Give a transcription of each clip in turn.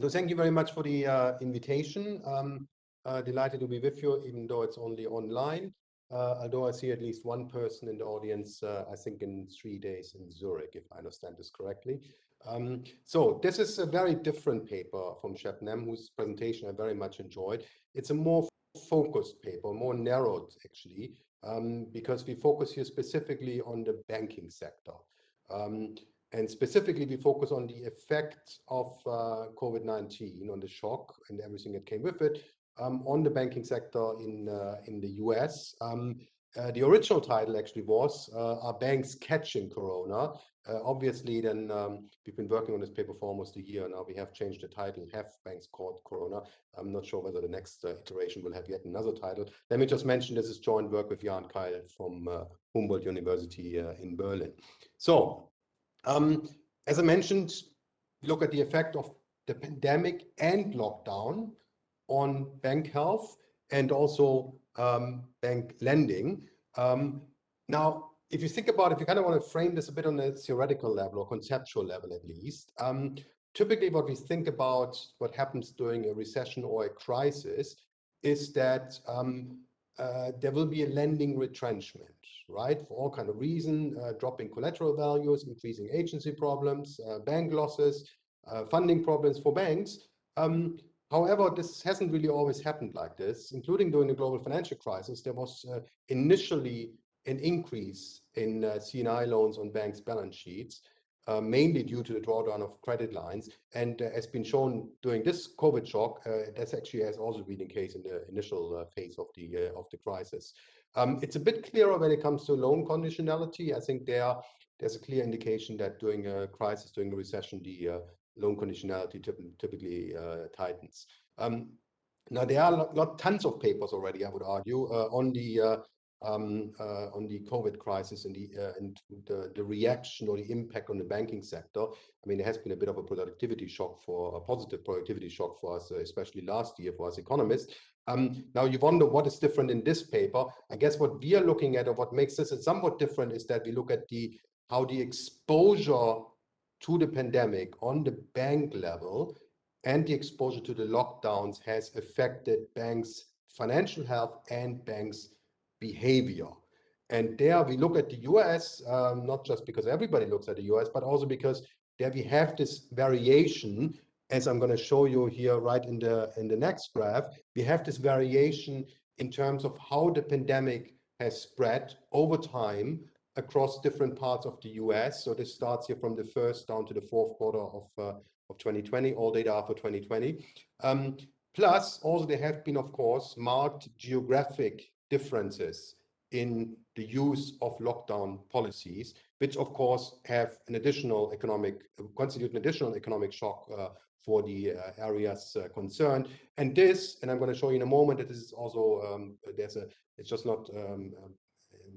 So thank you very much for the uh, invitation. Um, uh, delighted to be with you, even though it's only online. Uh, although I see at least one person in the audience, uh, I think in three days in Zurich, if I understand this correctly. Um, so this is a very different paper from Shebnem, whose presentation I very much enjoyed. It's a more focused paper, more narrowed actually, um, because we focus here specifically on the banking sector. And specifically, we focus on the effects of uh, COVID-19, on the shock and everything that came with it, um, on the banking sector in uh, in the US. Um, uh, the original title actually was uh, "Are Banks Catching Corona?" Uh, obviously, then um, we've been working on this paper for almost a year now. We have changed the title. Have banks caught Corona? I'm not sure whether the next uh, iteration will have yet another title. Let me just mention this is joint work with Jan Keil from Humboldt University in Berlin. So um, as I mentioned, look at the effect of the pandemic and lockdown on bank health and also um, bank lending. Um, now, if you think about it, if you kind of want to frame this a bit on a theoretical level or conceptual level at least, um, typically what we think about what happens during a recession or a crisis is that um, uh, there will be a lending retrenchment right? For all kind of reason, uh, dropping collateral values, increasing agency problems, uh, bank losses, uh, funding problems for banks. Um, however, this hasn't really always happened like this, including during the global financial crisis. There was uh, initially an increase in uh, C&I loans on banks' balance sheets, uh, mainly due to the drawdown of credit lines. And uh, as been shown during this COVID shock, uh, that's actually has also been the case in the initial uh, phase of the of the crisis. Um, it's a bit clearer when it comes to loan conditionality. I think there there's a clear indication that during a crisis, during a recession, the uh, loan conditionality typically uh, tightens. Um, now there are not tons of papers already, I would argue, uh, on the uh, um, uh, on the COVID crisis and the uh, and the, the reaction or the impact on the banking sector. I mean, there has been a bit of a productivity shock for a positive productivity shock for us, especially last year for us economists. Um, now you wonder what is different in this paper. I guess what we are looking at or what makes this somewhat different is that we look at the how the exposure to the pandemic on the bank level and the exposure to the lockdowns has affected banks' financial health and banks' behavior. And there we look at the US, um, not just because everybody looks at the US, but also because there we have this variation as I'm going to show you here right in the in the next graph, we have this variation in terms of how the pandemic has spread over time across different parts of the US. So this starts here from the first down to the fourth quarter of, uh, of 2020, all data for 2020. Um, plus, also there have been, of course, marked geographic differences in the use of lockdown policies, which of course have an additional economic, constitute an additional economic shock uh, for the uh, areas uh, concerned. And this, and I'm going to show you in a moment that this is also, um, there's a, it's just not um, um,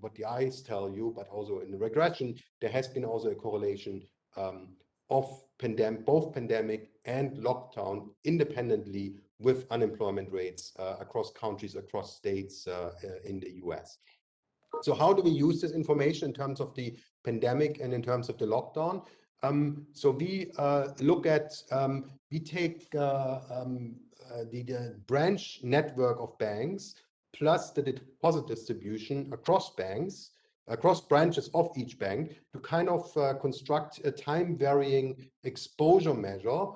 what the eyes tell you, but also in the regression, there has been also a correlation um, of pandemic, both pandemic and lockdown independently with unemployment rates uh, across countries, across states uh, uh, in the US. So how do we use this information in terms of the pandemic and in terms of the lockdown? Um, so we uh, look at, um, we take uh, um, uh, the, the, branch network of banks plus the deposit distribution across banks, across branches of each bank to kind of construct a time varying exposure measure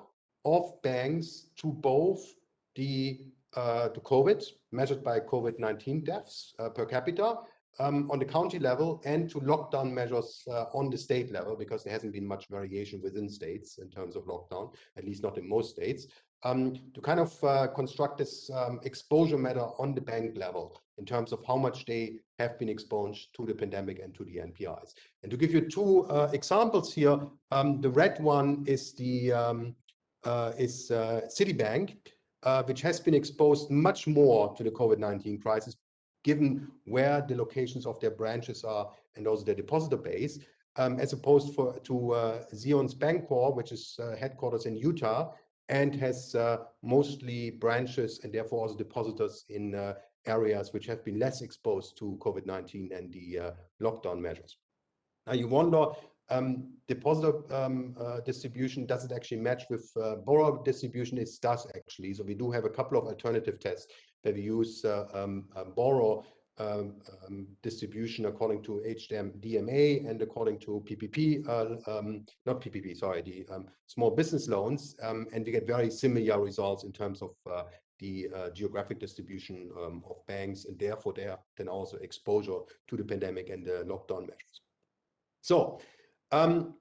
of banks to both the uh, to COVID measured by COVID-19 deaths uh, per capita um, on the county level and to lockdown measures uh, on the state level, because there hasn't been much variation within states in terms of lockdown, at least not in most states, um, to kind of uh, construct this um, exposure matter on the bank level in terms of how much they have been exposed to the pandemic and to the NPIs. And to give you two uh, examples here, um, the red one is the um, uh, is Citibank, uh, which has been exposed much more to the COVID-19 crisis given where the locations of their branches are and also their depositor base, um, as opposed for, to uh, Zions Bancorp, which is uh, headquarters in Utah and has uh, mostly branches and therefore also depositors in uh, areas which have been less exposed to COVID-19 and the uh, lockdown measures. Now you wonder, um, depositor um, uh, distribution doesn't actually match with uh, borrower distribution. It does actually. So we do have a couple of alternative tests that we use uh, um, borrower um, um, distribution according to HDMA and according to PPP, uh, um, not PPP, sorry, the small business loans. and we get very similar results in terms of uh, the uh, geographic distribution um, of banks and therefore there then also exposure to the pandemic and the lockdown measures. So um,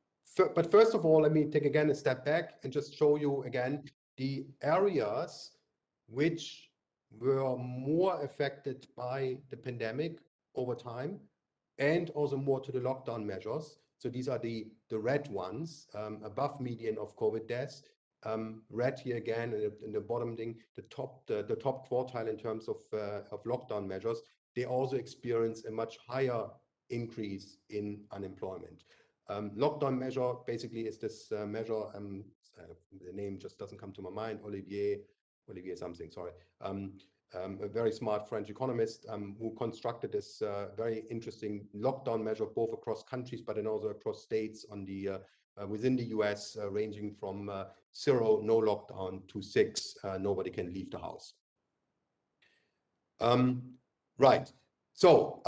but first of all, let me take again a step back and just show you again the areas which were more affected by the pandemic over time and also more to the lockdown measures. So these are the, the red ones um, above median of COVID deaths. Um, red here again in the, in the, bottom thing, the top the, the top quartile in terms of uh, of lockdown measures. They also experience a much higher increase in unemployment. Um, lockdown measure basically is this uh, measure, um, uh, the name just doesn't come to my mind, Olivier, Olivier something, sorry, um, um a very smart French economist um, who constructed this uh, very interesting lockdown measure both across countries but then also across states on the uh, uh, within the US uh, ranging from zero, no lockdown to six, nobody can leave the house. Um, right, so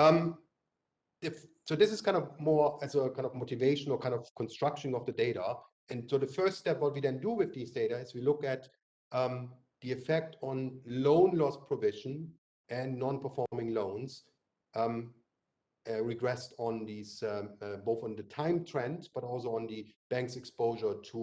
if so this is kind of more as a kind of motivation or kind of construction of the data. And so the first step, what we then do with these data is we look at um, the effect on loan loss provision and non-performing loans um, uh, regressed on these, um, uh, both on the time trend, but also on the bank's exposure to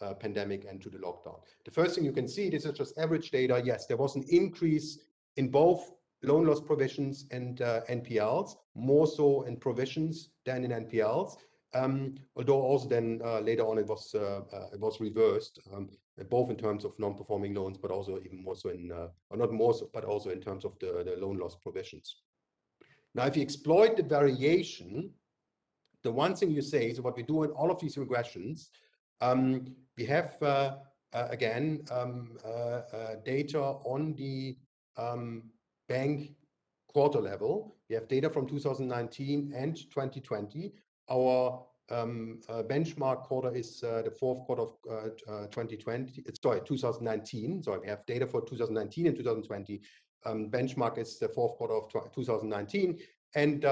uh, uh, pandemic and to the lockdown. The first thing you can see, this is just average data. Yes, there was an increase in both loan loss provisions and uh, NPLs, more so in provisions than in NPLs. Um, although also then uh, later on it was uh, it was reversed, um, both in terms of non-performing loans, but also even more so in, or not more so, but also in terms of the, loan loss provisions. Now, if you exploit the variation, the one thing you say is what we do in all of these regressions, um, we have again data on the bank quarter level. We have data from 2019 and 2020. Our um, uh, benchmark quarter is uh, the fourth quarter of uh, 2020, uh, sorry, 2019. So we have data for 2019 and 2020. Um, benchmark is the fourth quarter of 2019. And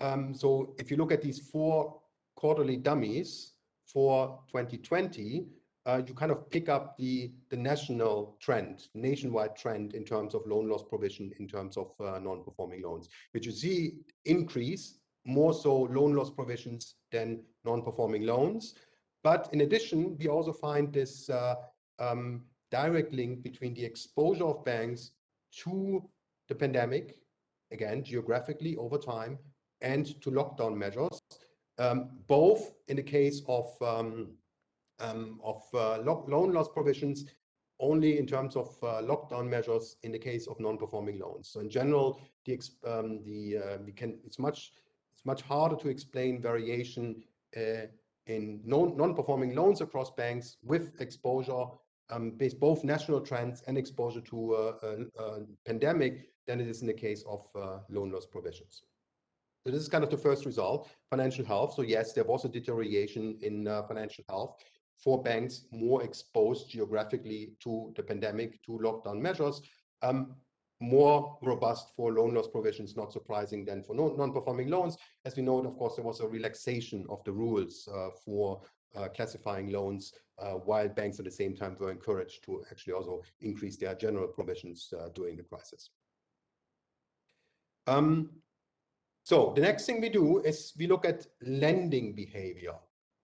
um, so if you look at these four quarterly dummies for 2020, uh, you kind of pick up the, the national trend, nationwide trend in terms of loan loss provision, in terms of uh, non-performing loans, which you see increase more so loan loss provisions than non-performing loans. But in addition, we also find this uh, um, direct link between the exposure of banks to the pandemic, again, geographically over time, and to lockdown measures, um, both in the case of um, of uh, loan loss provisions only in terms of uh, lockdown measures in the case of non-performing loans. So in general, the, um, the uh, we can it's much it's much harder to explain variation in non-performing loans across banks with exposure um, based both national trends and exposure to uh, pandemic than it is in the case of loan loss provisions. So this is kind of the first result, financial health. So yes, there was a deterioration in financial health for banks more exposed geographically to the pandemic, to lockdown measures, um, more robust for loan loss provisions, not surprising than for non-performing loans. As we know, of course, there was a relaxation of the rules uh, for uh, classifying loans, uh, while banks at the same time were encouraged to actually also increase their general provisions uh, during the crisis. Um, so the next thing we do is we look at lending behavior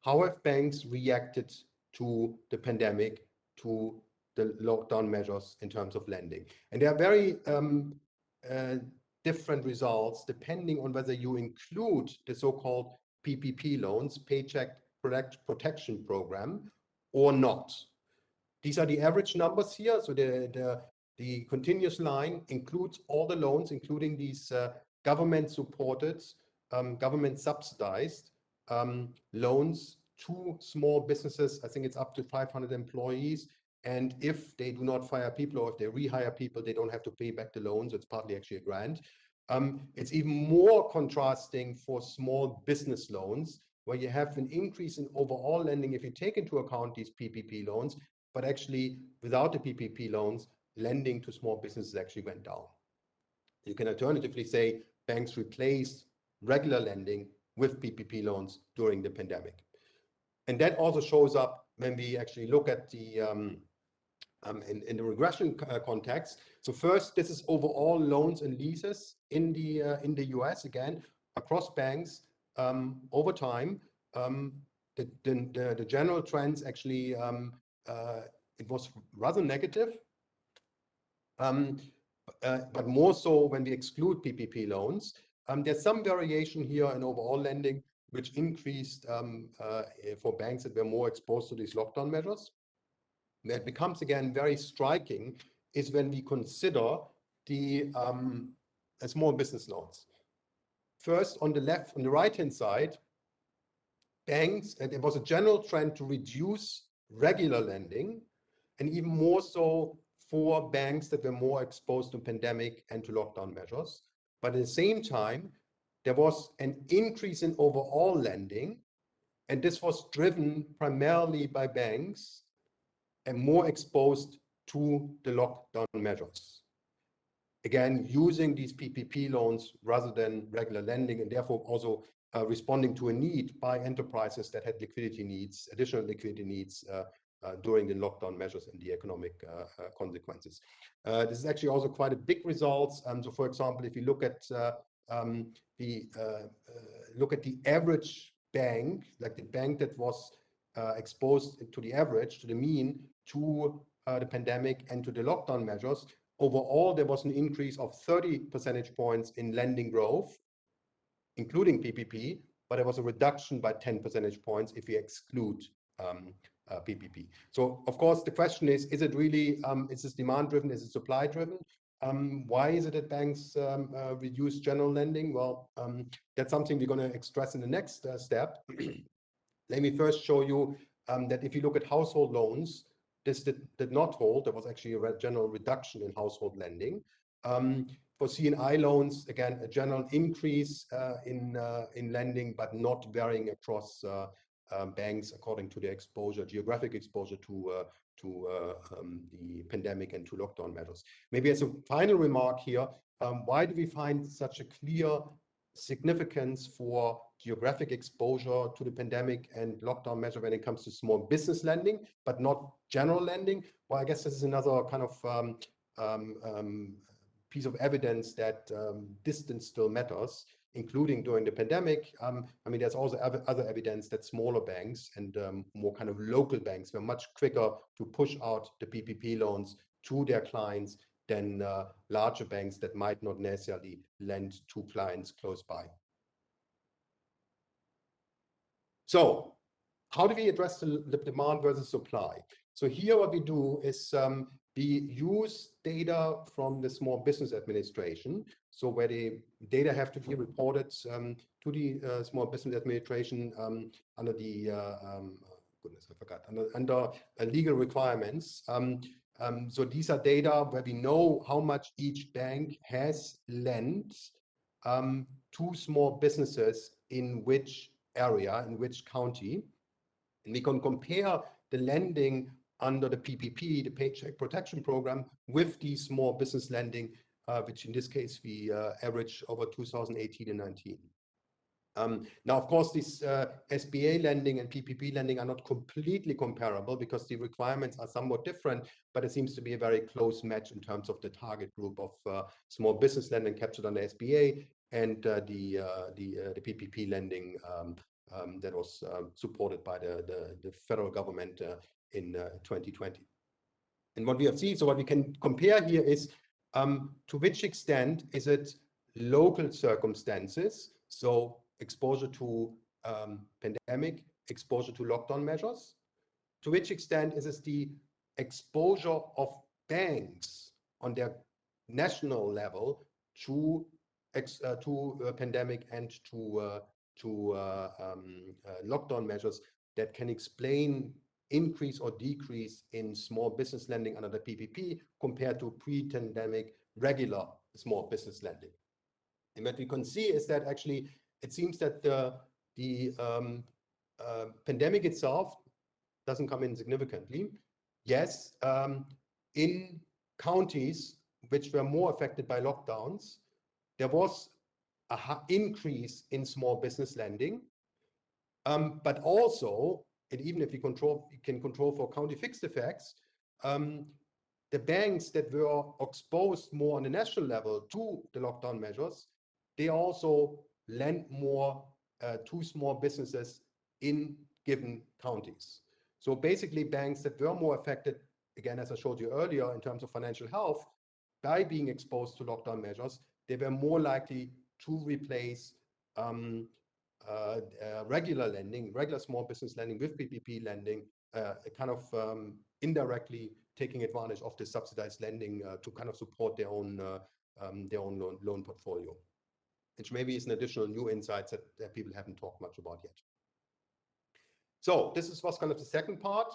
how have banks reacted to the pandemic, to the lockdown measures in terms of lending? And there are very um, uh, different results depending on whether you include the so-called PPP loans, Paycheck Protection Program, or not. These are the average numbers here. So the, the, the continuous line includes all the loans, including these uh, government supported, um, government subsidized um, loans to small businesses. I think it's up to 500 employees. And if they do not fire people or if they rehire people, they don't have to pay back the loans. It's partly actually a grant. Um, it's even more contrasting for small business loans. where you have an increase in overall lending if you take into account these PPP loans, but actually without the PPP loans, lending to small businesses actually went down. You can alternatively say banks replaced regular lending with PPP loans during the pandemic. And that also shows up when we actually look at the um, um, in, in the regression uh, context. So first, this is overall loans and leases in the uh, in the US again across banks um, over time. Um, the, the, the, general trends actually um, uh, it was rather negative, um, uh, but more so when we exclude PPP loans. Um, there's some variation here in overall lending, which increased um, uh, for banks that were more exposed to these lockdown measures. It becomes again very striking is when we consider the um, small business loans. First, on the left, on the right-hand side, banks, and it was a general trend to reduce regular lending, and even more so for banks that were more exposed to pandemic and to lockdown measures. But at the same time, there was an increase in overall lending, and this was driven primarily by banks and more exposed to the lockdown measures. Again, using these PPP loans rather than regular lending, and therefore also uh, responding to a need by enterprises that had liquidity needs, additional liquidity needs uh, during the lockdown measures and the economic uh, uh, consequences. this is actually also quite a big result. Um, so, for example, if you look at um, the look at the average bank, like the bank that was exposed to the average, to the mean, to the pandemic and to the lockdown measures, overall there was an increase of 30 percentage points in lending growth, including PPP, but there was a reduction by 10 percentage points if we exclude um, uh, PPP. So of course the question is, is it really, um, is this demand driven, is it supply driven? Um, why is it that banks um, uh, reduce general lending? Well, um, that's something we're going to express in the next uh, step. Let me first show you um, that if you look at household loans, this did, did not hold. There was actually a general reduction in household lending. Um, for C&I loans, again, a general increase uh, in uh, in lending, but not varying across uh, um, banks according to their exposure, geographic exposure to uh, to uh, um, the pandemic and to lockdown measures. Maybe as a final remark here, um, why do we find such a clear significance for geographic exposure to the pandemic and lockdown measure when it comes to small business lending, but not general lending? Well, I guess this is another kind of um, um, um, piece of evidence that distance still matters including during the pandemic. Um, I mean, there's also other evidence that smaller banks and um, more kind of local banks were much quicker to push out the PPP loans to their clients than uh, larger banks that might not necessarily lend to clients close by. So how do we address the, the demand versus supply? So here what we do is um, we use data from the Small Business Administration. So where the data have to be reported um, to the uh, Small Business Administration um, under the, uh, um, goodness, I forgot, under, under uh, legal requirements. Um, um, so these are data where we know how much each bank has lent um, to small businesses in which area, in which county. And we can compare the lending under the PPP, the Paycheck Protection Program, with the small business lending, uh, which in this case we uh, average over 2018 and 19. Um, now, of course, this uh, SBA lending and PPP lending are not completely comparable because the requirements are somewhat different, but it seems to be a very close match in terms of the target group of uh, small business lending captured under SBA and uh, the uh, the the PPP lending um, um, that was um, supported by the the, the federal government in 2020. Uh, and what we have seen, so what we can compare here is um, to which extent is it local circumstances, so exposure to um, pandemic, exposure to lockdown measures, to which extent is it the exposure of banks on their national level to uh, to uh, pandemic and to uh, to uh, um, uh, lockdown measures that can explain increase or decrease in small business lending under the PPP compared to pre-pandemic regular small business lending. And what we can see is that actually it seems that the, the um, uh, pandemic itself doesn't come in significantly. Yes, um, in counties which were more affected by lockdowns, there was an increase in small business lending. Um, but also, and even if we control you can control for county fixed effects, um, the banks that were exposed more on the national level to the lockdown measures, they also lent more uh, to small businesses in given counties. So basically, banks that were more affected, again, as I showed you earlier, in terms of financial health, by being exposed to lockdown measures, they were more likely to replace um, Uh, uh, regular lending, regular small business lending with PPP lending, uh, kind of um, indirectly taking advantage of the subsidized lending to kind of support their own um, their own loan loan, portfolio, which maybe is an additional new insights that people haven't talked much about yet. So this is what's kind of the second part.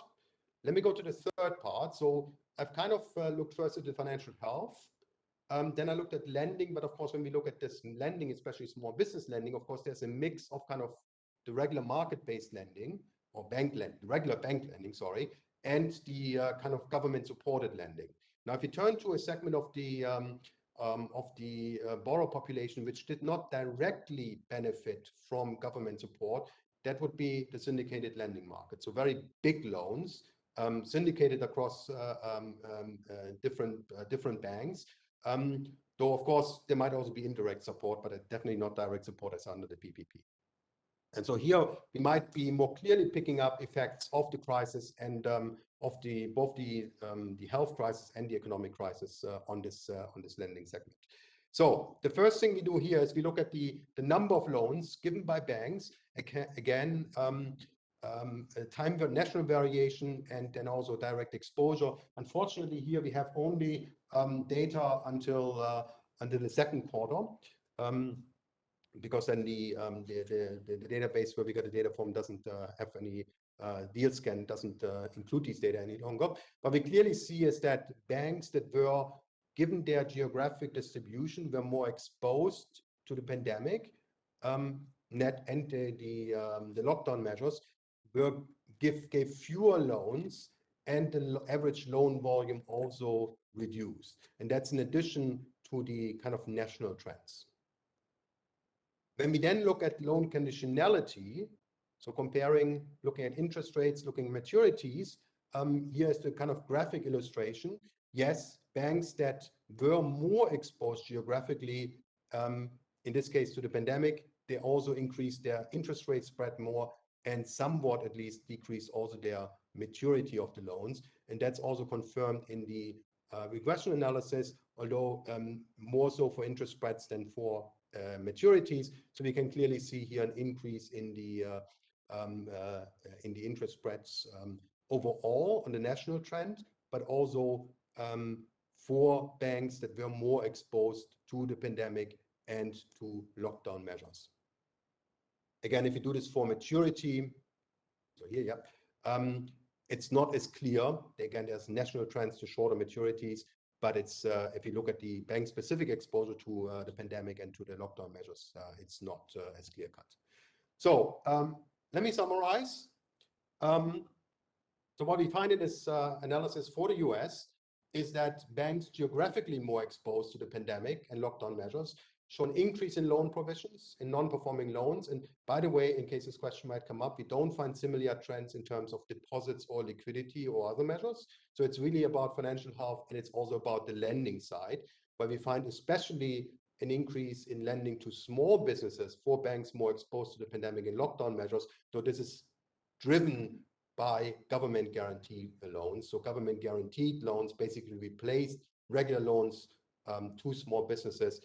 Let me go to the third part. So I've kind of looked first at the financial health. Um, then I looked at lending, but of course, when we look at this lending, especially small business lending, of course, there's a mix of kind of the regular market-based lending or bank lending, regular bank lending, sorry, and the uh, kind of government-supported lending. Now, if you turn to a segment of the um, um, of the uh, borrower population, which did not directly benefit from government support, that would be the syndicated lending market. So very big loans, syndicated across uh, different different banks. Um, though, of course, there might also be indirect support, but definitely not direct support as under the PPP. And so here, we might be more clearly picking up effects of the crisis and um, of the both the um, the health crisis and the economic crisis uh, on this uh, on this lending segment. So the first thing we do here is we look at the the number of loans given by banks. Again, time the national variation and then also direct exposure. Unfortunately, here we have only Um, data until uh, until the second quarter um, because then um, the the the database where we got the data from doesn't uh, have any uh, Dealscan, doesn't include these data any longer. But we clearly see is that banks that were given their geographic distribution were more exposed to the pandemic net and the lockdown measures gave fewer loans and the average loan volume also reduced. And that's in addition to the kind of national trends. When we then look at loan conditionality, so comparing, looking at interest rates, looking at maturities, um, here is the kind of graphic illustration. Yes, banks that were more exposed geographically, um, in this case to the pandemic, they also increased their interest rate spread more and somewhat at least decreased also their maturity of the loans. And that's also confirmed in the uh, regression analysis, although um, more so for interest spreads than for uh, maturities. So we can clearly see here an increase in the uh, um, in the interest spreads um, overall on the national trend, but also for banks that were more exposed to the pandemic and to lockdown measures. Again, if you do this for maturity, so here, yeah, it's not as clear. Again, there's national trends to shorter maturities, but it's uh, if you look at the bank-specific exposure to uh, the pandemic and to the lockdown measures, uh, it's not as clear-cut. So um, let me summarize. Um, so what we find in this analysis for the U.S. is that banks geographically more exposed to the pandemic and lockdown measures show an increase in loan provisions in non-performing loans. And by the way, in case this question might come up, we don't find similar trends in terms of deposits or liquidity or other measures. So it's really about financial health, and it's also about the lending side, where we find especially an increase in lending to small businesses for banks more exposed to the pandemic and lockdown measures. though this is driven by government-guaranteed loans. So government-guaranteed loans basically replaced regular loans um, to small businesses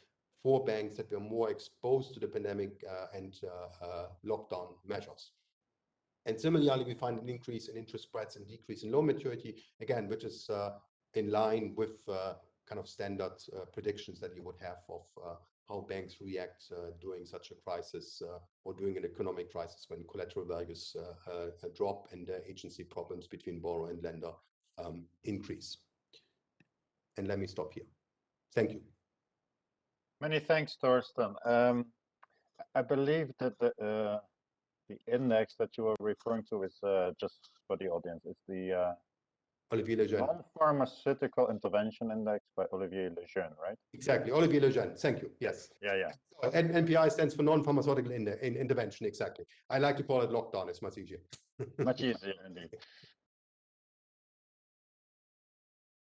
for banks that were more exposed to the pandemic uh, and uh, uh, lockdown measures. And similarly, we find an increase in interest spreads and decrease in loan maturity, again, which is in line with kind of standard predictions that you would have of how banks react during such a crisis or during an economic crisis when collateral values drop and agency problems between borrower and lender um, increase. And let me stop here. Thank you. Many thanks, Torsten. I believe that the index that you are referring to is uh, just for the audience. It's the uh, Olivier Lejeune. non-pharmaceutical intervention index by Olivier Lejeune, right? Exactly, Olivier Lejeune. Thank you. Yes. Yeah, yeah. Uh, N- NPI stands for non-pharmaceutical in, in intervention. Exactly. I like to call it lockdown. It's much easier. Much easier indeed.